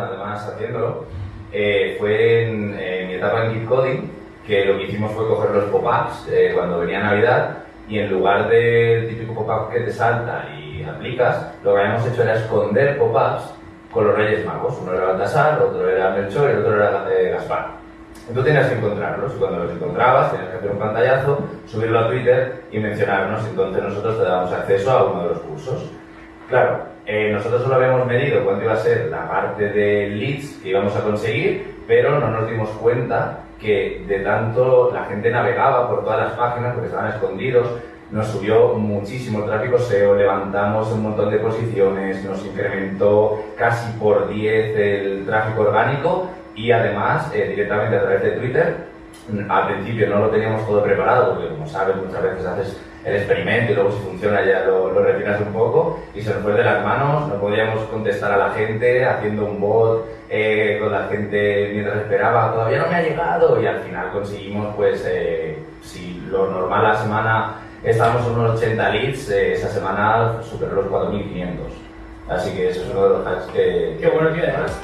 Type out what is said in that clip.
además haciéndolo, eh, fue en, en, mi etapa en Git Coding, que lo que hicimos fue coger los pop-ups eh, cuando venía Navidad y en lugar del típico pop-up que te salta y aplicas, lo que habíamos hecho era esconder pop-ups con los Reyes Magos. Uno era Baltasar, otro era Melchor y el otro era eh, Gaspar. Entonces tenías que encontrarlos y cuando los encontrabas tenías que hacer un pantallazo, subirlo a Twitter y mencionarnos. Entonces nosotros te dábamos acceso a uno de los cursos. Claro, eh, nosotros solo habíamos medido cuánto iba a ser la parte de leads que íbamos a conseguir, pero no nos dimos cuenta que de tanto la gente navegaba por todas las páginas porque estaban escondidos, nos subió muchísimo el tráfico SEO, levantamos un montón de posiciones, nos incrementó casi por 10 el tráfico orgánico y además eh, directamente a través de Twitter. Al principio no lo teníamos todo preparado porque como sabes muchas veces haces el experimento y luego si funciona ya lo, lo refinas un poco y se nos fue de las manos, no podíamos contestar a la gente haciendo un bot eh, con la gente mientras esperaba, todavía no me ha llegado y al final conseguimos pues eh, si lo normal la semana estábamos en unos 80 leads, eh, esa semana superó los 4.500. Así que eso es uno de los hacks que... Qué bueno que además